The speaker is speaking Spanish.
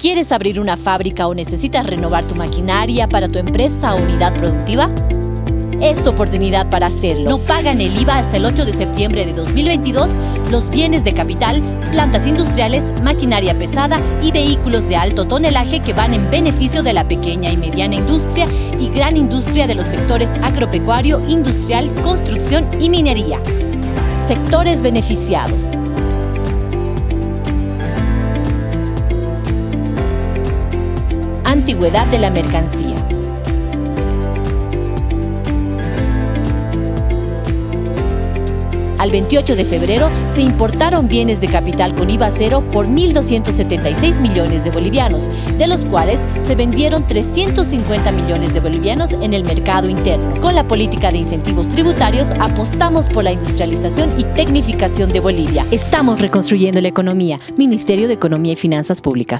¿Quieres abrir una fábrica o necesitas renovar tu maquinaria para tu empresa o unidad productiva? Es tu oportunidad para hacerlo. No pagan el IVA hasta el 8 de septiembre de 2022 los bienes de capital, plantas industriales, maquinaria pesada y vehículos de alto tonelaje que van en beneficio de la pequeña y mediana industria y gran industria de los sectores agropecuario, industrial, construcción y minería. Sectores beneficiados. De la mercancía. Al 28 de febrero se importaron bienes de capital con IVA cero por 1.276 millones de bolivianos, de los cuales se vendieron 350 millones de bolivianos en el mercado interno. Con la política de incentivos tributarios apostamos por la industrialización y tecnificación de Bolivia. Estamos reconstruyendo la economía. Ministerio de Economía y Finanzas Públicas.